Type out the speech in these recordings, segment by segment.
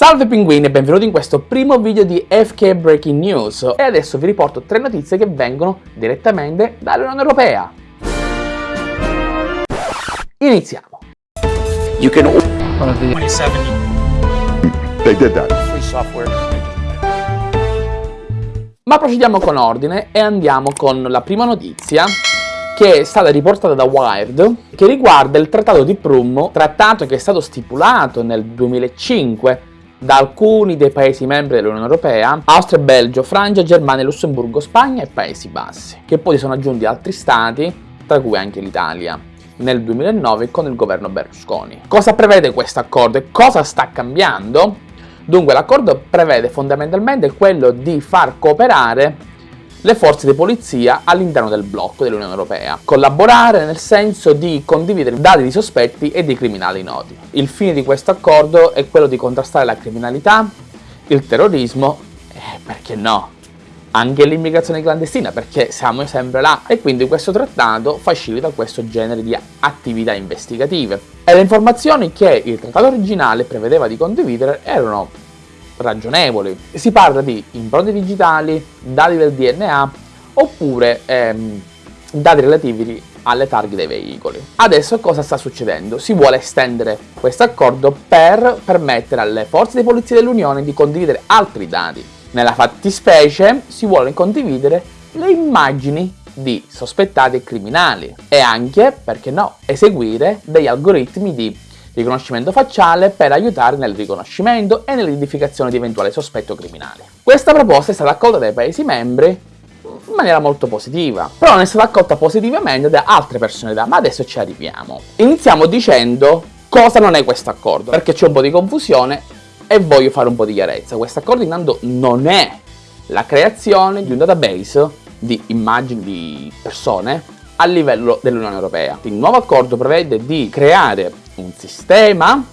Salve pinguini e benvenuti in questo primo video di FK Breaking News e adesso vi riporto tre notizie che vengono direttamente dall'Unione Europea. Iniziamo. You can 27 They did that. free software. Ma procediamo con ordine e andiamo con la prima notizia che è stata riportata da Wired che riguarda il trattato di Prum, trattato che è stato stipulato nel 2005 da alcuni dei paesi membri dell'Unione Europea, Austria, Belgio, Francia, Germania, Lussemburgo, Spagna e Paesi Bassi, che poi sono aggiunti altri stati, tra cui anche l'Italia, nel 2009 con il governo Berlusconi. Cosa prevede questo accordo e cosa sta cambiando? Dunque l'accordo prevede fondamentalmente quello di far cooperare le forze di polizia all'interno del blocco dell'Unione Europea. Collaborare nel senso di condividere dati di sospetti e di criminali noti. Il fine di questo accordo è quello di contrastare la criminalità, il terrorismo e perché no, anche l'immigrazione clandestina perché siamo sempre là e quindi questo trattato facilita questo genere di attività investigative. E le informazioni che il trattato originale prevedeva di condividere erano ragionevoli. Si parla di impronte digitali, dati del DNA oppure ehm, dati relativi alle targhe dei veicoli. Adesso cosa sta succedendo? Si vuole estendere questo accordo per permettere alle forze di polizia dell'Unione di condividere altri dati. Nella fattispecie si vuole condividere le immagini di sospettati criminali e anche, perché no, eseguire degli algoritmi di riconoscimento facciale per aiutare nel riconoscimento e nell'identificazione di eventuali sospetto criminale. Questa proposta è stata accolta dai Paesi membri in maniera molto positiva, però non è stata accolta positivamente da altre personalità, ma adesso ci arriviamo. Iniziamo dicendo cosa non è questo accordo, perché c'è un po' di confusione e voglio fare un po' di chiarezza. Questo accordo intanto non è la creazione di un database di immagini di persone a livello dell'Unione Europea. Il nuovo accordo prevede di creare un sistema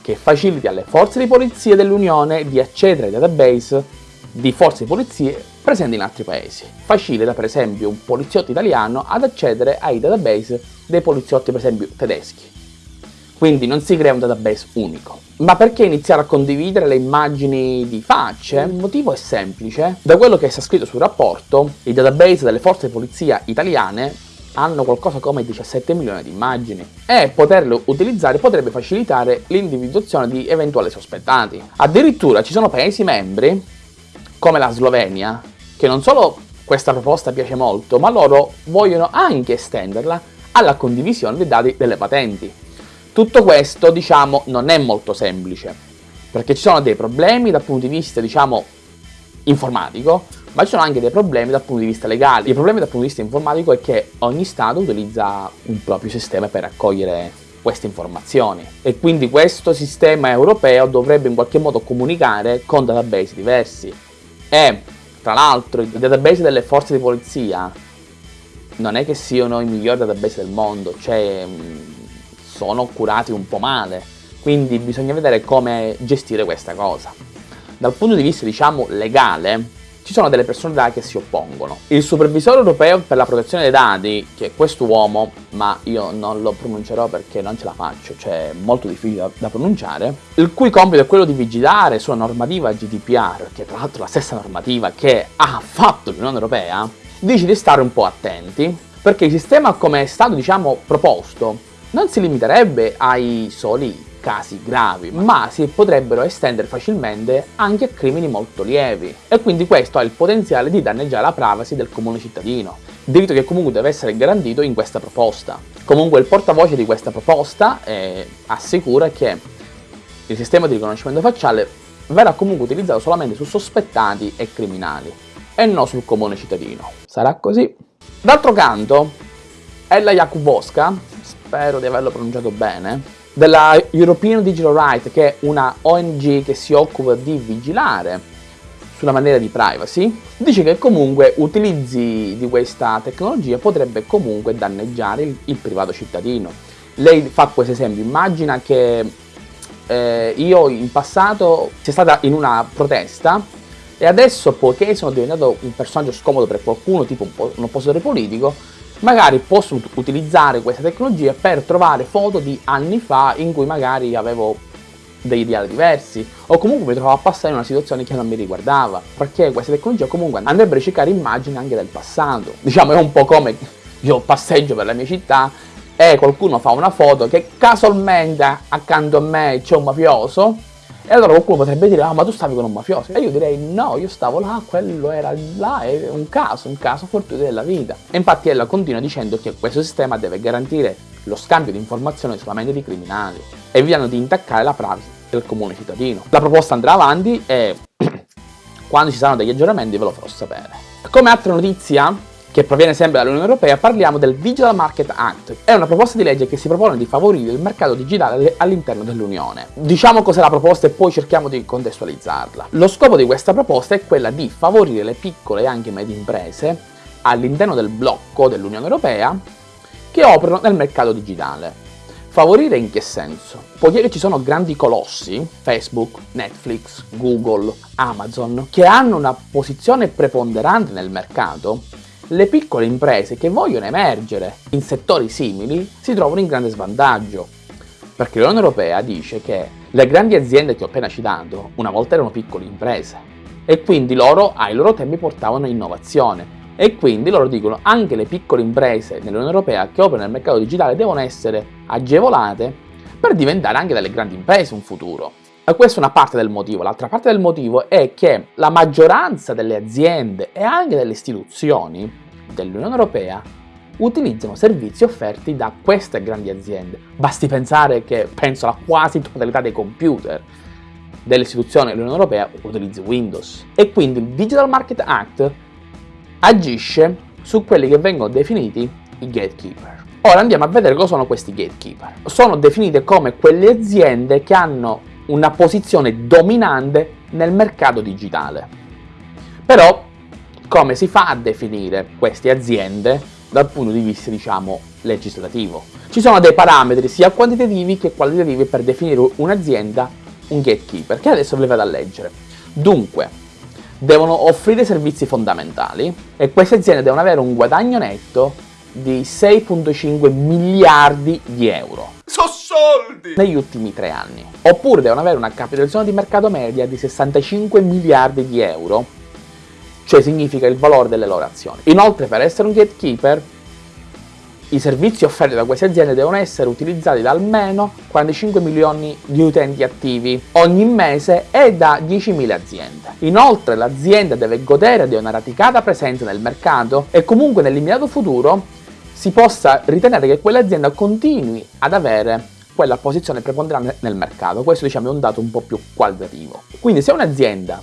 che faciliti alle forze di polizia dell'Unione di accedere ai database di forze di polizia presenti in altri paesi. Facilita per esempio un poliziotto italiano ad accedere ai database dei poliziotti per esempio tedeschi. Quindi non si crea un database unico. Ma perché iniziare a condividere le immagini di facce? Il motivo è semplice. Da quello che sta scritto sul rapporto, i database delle forze di polizia italiane hanno qualcosa come 17 milioni di immagini e poterle utilizzare potrebbe facilitare l'individuazione di eventuali sospettati. Addirittura ci sono paesi membri, come la Slovenia, che non solo questa proposta piace molto, ma loro vogliono anche estenderla alla condivisione dei dati delle patenti. Tutto questo, diciamo, non è molto semplice, perché ci sono dei problemi dal punto di vista, diciamo, informatico, ma ci sono anche dei problemi dal punto di vista legale. Il problema dal punto di vista informatico è che ogni Stato utilizza un proprio sistema per raccogliere queste informazioni e quindi questo sistema europeo dovrebbe in qualche modo comunicare con database diversi e tra l'altro i database delle forze di polizia non è che siano i migliori database del mondo, cioè sono curati un po' male, quindi bisogna vedere come gestire questa cosa. Dal punto di vista diciamo legale ci sono delle personalità che si oppongono. Il supervisore europeo per la protezione dei dati, che è quest'uomo, ma io non lo pronuncerò perché non ce la faccio, cioè è molto difficile da, da pronunciare, il cui compito è quello di vigilare sulla normativa GDPR, che è tra l'altro la stessa normativa che ha fatto l'Unione Europea, dice di stare un po' attenti, perché il sistema come è stato diciamo proposto non si limiterebbe ai soli casi gravi, ma si potrebbero estendere facilmente anche a crimini molto lievi e quindi questo ha il potenziale di danneggiare la privacy del comune cittadino, diritto che comunque deve essere garantito in questa proposta. Comunque il portavoce di questa proposta eh, assicura che il sistema di riconoscimento facciale verrà comunque utilizzato solamente su sospettati e criminali e non sul comune cittadino. Sarà così. D'altro canto, Ella Jakubowska, spero di averlo pronunciato bene, della European Digital Right, che è una ONG che si occupa di vigilare sulla maniera di privacy, dice che comunque utilizzi di questa tecnologia potrebbe comunque danneggiare il, il privato cittadino. Lei fa questo esempio, immagina che eh, io in passato sia stata in una protesta e adesso poiché sono diventato un personaggio scomodo per qualcuno, tipo un, un oppositore politico, magari posso utilizzare questa tecnologia per trovare foto di anni fa in cui magari avevo dei ideali diversi o comunque mi trovavo a passare in una situazione che non mi riguardava perché queste tecnologie comunque andrebbero a ricercare immagini anche del passato. Diciamo è un po' come io passeggio per la mia città e qualcuno fa una foto che casualmente accanto a me c'è un mafioso e allora qualcuno potrebbe dire, ah ma tu stavi con un mafioso. E io direi, no, io stavo là, quello era là, è un caso, un caso fortuito della vita. E infatti ella continua dicendo che questo sistema deve garantire lo scambio di informazioni solamente di criminali, evitando di intaccare la privacy del comune cittadino. La proposta andrà avanti e quando ci saranno degli aggiornamenti ve lo farò sapere. Come altra notizia, che proviene sempre dall'Unione Europea, parliamo del Digital Market Act. È una proposta di legge che si propone di favorire il mercato digitale all'interno dell'Unione. Diciamo cos'è la proposta e poi cerchiamo di contestualizzarla. Lo scopo di questa proposta è quella di favorire le piccole e anche medie imprese all'interno del blocco dell'Unione Europea che operano nel mercato digitale. Favorire in che senso? Poiché ci sono grandi colossi, Facebook, Netflix, Google, Amazon, che hanno una posizione preponderante nel mercato, le piccole imprese che vogliono emergere in settori simili si trovano in grande svantaggio, perché l'Unione Europea dice che le grandi aziende che ho appena citato una volta erano piccole imprese e quindi loro ai loro tempi portavano innovazione e quindi loro dicono anche le piccole imprese nell'Unione Europea che operano nel mercato digitale devono essere agevolate per diventare anche delle grandi imprese in futuro. E questa è una parte del motivo, l'altra parte del motivo è che la maggioranza delle aziende e anche delle istituzioni dell'Unione Europea utilizzano servizi offerti da queste grandi aziende. Basti pensare che penso la quasi totalità dei computer delle istituzioni dell'Unione Europea utilizzi Windows. E quindi il Digital Market Act agisce su quelli che vengono definiti i gatekeeper. Ora andiamo a vedere cosa sono questi gatekeeper. Sono definite come quelle aziende che hanno una posizione dominante nel mercato digitale. Però come si fa a definire queste aziende dal punto di vista, diciamo, legislativo? Ci sono dei parametri sia quantitativi che qualitativi per definire un'azienda un gatekeeper, che adesso ve li vado a leggere. Dunque, devono offrire servizi fondamentali e queste aziende devono avere un guadagno netto di 6.5 miliardi di euro. So soldi! Negli ultimi tre anni. Oppure devono avere una capitalizzazione di mercato media di 65 miliardi di euro cioè significa il valore delle loro azioni. Inoltre per essere un gatekeeper i servizi offerti da queste aziende devono essere utilizzati da almeno 45 milioni di utenti attivi ogni mese e da 10.000 aziende. Inoltre l'azienda deve godere di una radicata presenza nel mercato e comunque nell'immediato futuro si possa ritenere che quell'azienda continui ad avere quella posizione preponderante nel mercato. Questo diciamo è un dato un po' più qualitativo. Quindi se un'azienda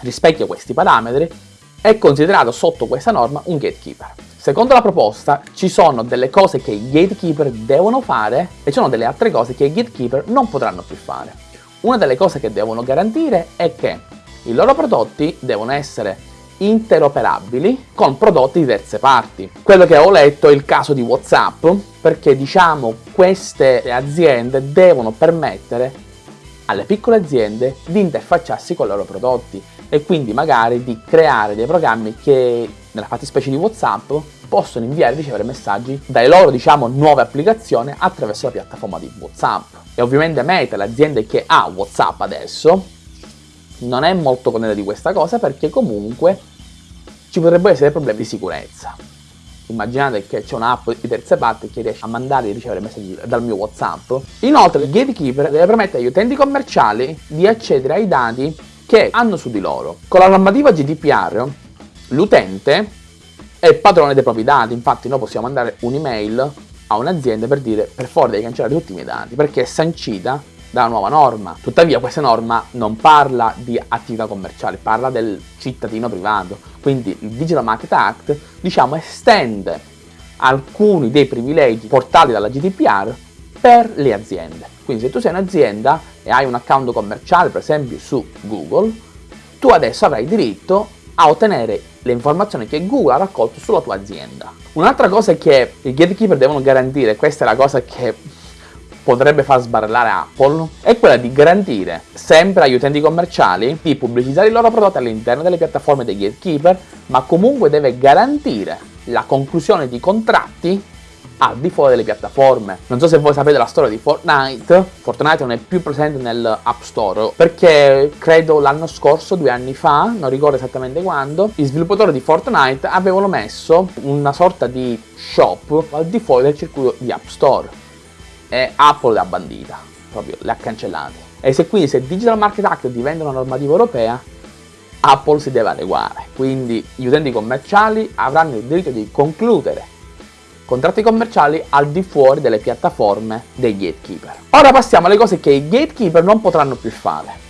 rispecchia questi parametri, è considerato sotto questa norma un gatekeeper. Secondo la proposta ci sono delle cose che i gatekeeper devono fare e ci sono delle altre cose che i gatekeeper non potranno più fare. Una delle cose che devono garantire è che i loro prodotti devono essere interoperabili con prodotti di terze parti. Quello che ho letto è il caso di Whatsapp, perché diciamo queste aziende devono permettere alle piccole aziende di interfacciarsi con i loro prodotti e quindi magari di creare dei programmi che nella fattispecie di Whatsapp possono inviare e ricevere messaggi dalle loro diciamo nuove applicazioni attraverso la piattaforma di Whatsapp e ovviamente Meta, l'azienda che ha Whatsapp adesso non è molto contenta di questa cosa perché comunque ci potrebbero essere problemi di sicurezza. Immaginate che c'è un'app di terze parti che riesce a mandare e ricevere messaggi dal mio whatsapp. Inoltre il gatekeeper deve permettere agli utenti commerciali di accedere ai dati che hanno su di loro. Con la normativa GDPR l'utente è padrone dei propri dati, infatti noi possiamo mandare un'email a un'azienda per dire per favore devi cancellare tutti i miei dati perché è sancita dalla nuova norma. Tuttavia questa norma non parla di attività commerciali, parla del cittadino privato. Quindi il Digital Market Act diciamo estende alcuni dei privilegi portati dalla GDPR per le aziende. Quindi se tu sei un'azienda e hai un account commerciale per esempio su Google, tu adesso avrai diritto a ottenere le informazioni che Google ha raccolto sulla tua azienda. Un'altra cosa che i gatekeeper devono garantire, questa è la cosa che potrebbe far sbarellare Apple, è quella di garantire sempre agli utenti commerciali di pubblicizzare i loro prodotti all'interno delle piattaforme dei gatekeeper, ma comunque deve garantire la conclusione di contratti al di fuori delle piattaforme. Non so se voi sapete la storia di Fortnite, Fortnite non è più presente nell'App Store perché credo l'anno scorso, due anni fa, non ricordo esattamente quando, gli sviluppatori di Fortnite avevano messo una sorta di shop al di fuori del circuito di App Store e Apple l'ha bandita, proprio le ha cancellate. E se quindi se Digital Market Act diventa una normativa europea, Apple si deve adeguare, quindi gli utenti commerciali avranno il diritto di concludere contratti commerciali al di fuori delle piattaforme dei gatekeeper. Ora passiamo alle cose che i gatekeeper non potranno più fare.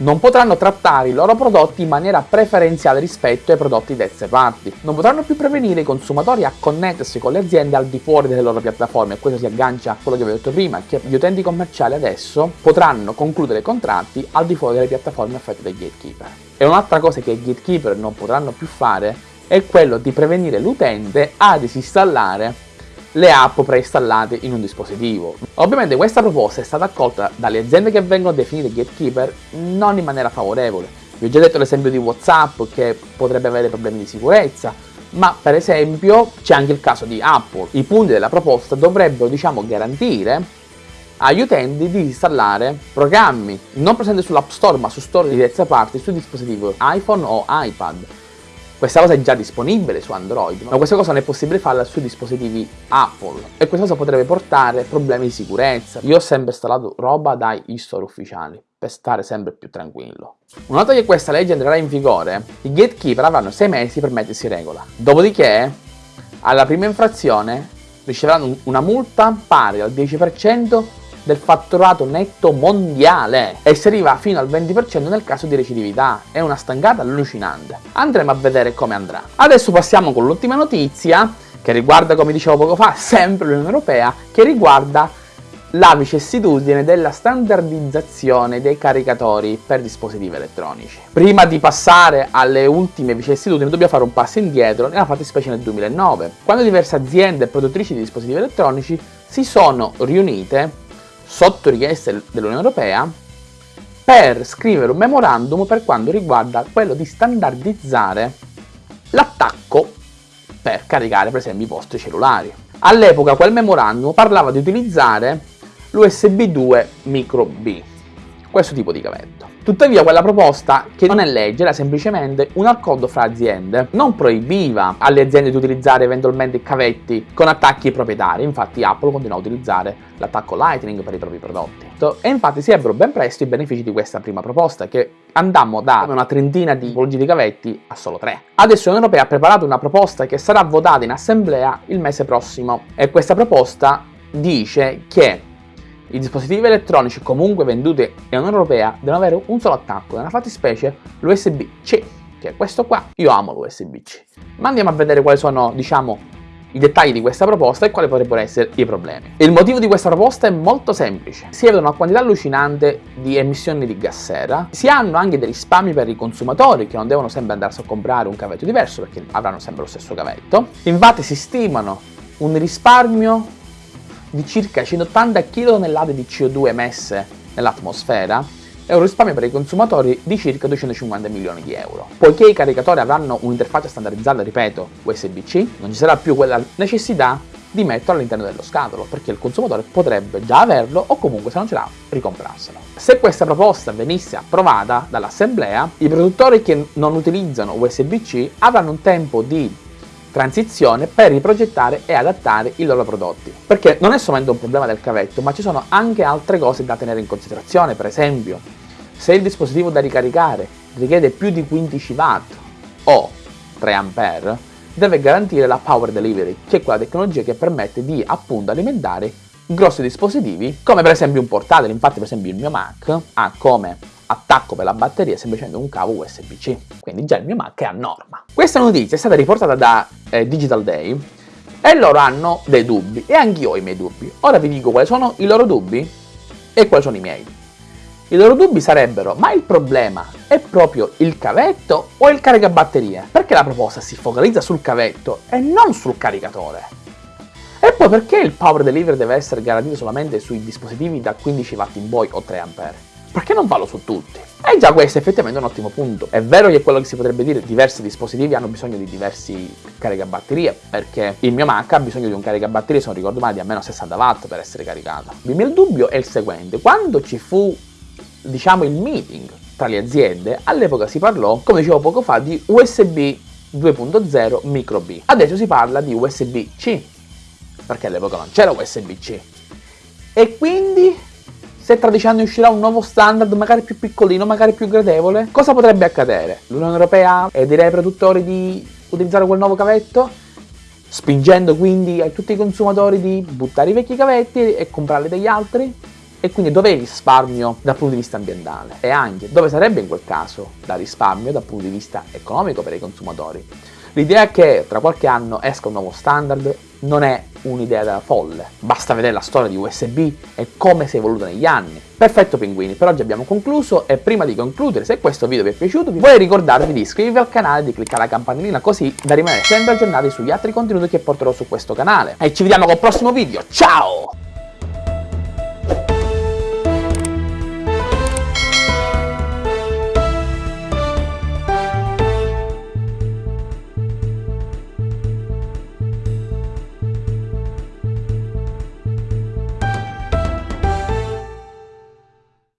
Non potranno trattare i loro prodotti in maniera preferenziale rispetto ai prodotti terze parti. Non potranno più prevenire i consumatori a connettersi con le aziende al di fuori delle loro piattaforme. E questo si aggancia a quello che vi ho detto prima, che gli utenti commerciali adesso potranno concludere contratti al di fuori delle piattaforme offerte dai gatekeeper. E un'altra cosa che i gatekeeper non potranno più fare è quello di prevenire l'utente a disinstallare le app preinstallate in un dispositivo. Ovviamente questa proposta è stata accolta dalle aziende che vengono definite gatekeeper non in maniera favorevole. Vi ho già detto l'esempio di Whatsapp che potrebbe avere problemi di sicurezza, ma per esempio c'è anche il caso di Apple. I punti della proposta dovrebbero diciamo garantire agli utenti di installare programmi non presenti sull'App Store ma su store di terza parte su dispositivi iPhone o iPad questa cosa è già disponibile su Android, ma questa cosa non è possibile farla sui dispositivi Apple e questa cosa potrebbe portare problemi di sicurezza. Io ho sempre installato roba dai store ufficiali per stare sempre più tranquillo. Una volta che questa legge entrerà in vigore, i gatekeeper avranno 6 mesi per mettersi in regola. Dopodiché, alla prima infrazione, riceveranno una multa pari al 10% del fatturato netto mondiale e si arriva fino al 20% nel caso di recidività. È una stangata allucinante. Andremo a vedere come andrà. Adesso passiamo con l'ultima notizia che riguarda, come dicevo poco fa, sempre l'Unione Europea, che riguarda la vicissitudine della standardizzazione dei caricatori per dispositivi elettronici. Prima di passare alle ultime vicissitudini dobbiamo fare un passo indietro nella fattispecie nel 2009, quando diverse aziende produttrici di dispositivi elettronici si sono riunite sotto richiesta dell'Unione Europea per scrivere un memorandum per quanto riguarda quello di standardizzare l'attacco per caricare per esempio i vostri cellulari. All'epoca quel memorandum parlava di utilizzare l'USB 2 micro B, questo tipo di cavetto. Tuttavia quella proposta, che non è legge, era semplicemente un accordo fra aziende, non proibiva alle aziende di utilizzare eventualmente cavetti con attacchi proprietari, infatti Apple continua a utilizzare l'attacco Lightning per i propri prodotti. E infatti si ebbero ben presto i benefici di questa prima proposta, che andammo da una trentina di tipologie di cavetti a solo tre. Adesso l'Unione Europea ha preparato una proposta che sarà votata in assemblea il mese prossimo e questa proposta dice che i dispositivi elettronici comunque venduti nell'Unione Europea devono avere un solo attacco, nella fattispecie l'USB-C, che è questo qua. Io amo l'USB-C. Ma andiamo a vedere quali sono, diciamo, i dettagli di questa proposta e quali potrebbero essere i problemi. Il motivo di questa proposta è molto semplice. Si vede una quantità allucinante di emissioni di gas sera, si hanno anche dei risparmi per i consumatori che non devono sempre andarsi a comprare un cavetto diverso perché avranno sempre lo stesso cavetto. Infatti si stimano un risparmio di circa 180 kT di CO2 emesse nell'atmosfera e un risparmio per i consumatori di circa 250 milioni di euro. Poiché i caricatori avranno un'interfaccia standardizzata, ripeto, USB-C, non ci sarà più quella necessità di metterlo all'interno dello scatolo, perché il consumatore potrebbe già averlo o comunque se non ce l'ha ricomprarselo. Se questa proposta venisse approvata dall'assemblea, i produttori che non utilizzano USB-C avranno un tempo di transizione per riprogettare e adattare i loro prodotti. Perché non è solamente un problema del cavetto, ma ci sono anche altre cose da tenere in considerazione, per esempio, se il dispositivo da ricaricare richiede più di 15 watt o 3 A, deve garantire la power delivery, che è quella tecnologia che permette di appunto alimentare grossi dispositivi, come per esempio un portatile, infatti per esempio il mio Mac ha come attacco per la batteria semplicemente un cavo USB-C, quindi già il mio Mac è a norma. Questa notizia è stata riportata da eh, Digital Day e loro hanno dei dubbi e anch'io ho i miei dubbi. Ora vi dico quali sono i loro dubbi e quali sono i miei. I loro dubbi sarebbero, ma il problema è proprio il cavetto o il caricabatterie? Perché la proposta si focalizza sul cavetto e non sul caricatore? E poi perché il power delivery deve essere garantito solamente sui dispositivi da 15 watt in poi o 3 A? Perché non farlo su tutti? E già questo è effettivamente un ottimo punto. È vero che quello che si potrebbe dire, diversi dispositivi hanno bisogno di diversi caricabatterie, perché il mio Mac ha bisogno di un caricabatterie, se non ricordo male, di almeno 60 watt per essere caricato. Il mio dubbio è il seguente, quando ci fu, diciamo, il meeting tra le aziende, all'epoca si parlò, come dicevo poco fa, di USB 2.0 micro B. Adesso si parla di USB-C, perché all'epoca non c'era USB-C. E quindi se tra dieci anni uscirà un nuovo standard, magari più piccolino, magari più gradevole, cosa potrebbe accadere? L'Unione Europea e direi ai produttori di utilizzare quel nuovo cavetto? Spingendo quindi a tutti i consumatori di buttare i vecchi cavetti e comprarli degli altri? E quindi dov'è il risparmio dal punto di vista ambientale? E anche dove sarebbe in quel caso la risparmio dal punto di vista economico per i consumatori? L'idea che tra qualche anno esca un nuovo standard non è un'idea da folle, basta vedere la storia di USB e come si è evoluta negli anni. Perfetto pinguini, per oggi abbiamo concluso e prima di concludere, se questo video vi è piaciuto, vi vorrei ricordarvi di iscrivervi al canale e di cliccare la campanellina così da rimanere sempre aggiornati sugli altri contenuti che porterò su questo canale. E ci vediamo col prossimo video, ciao!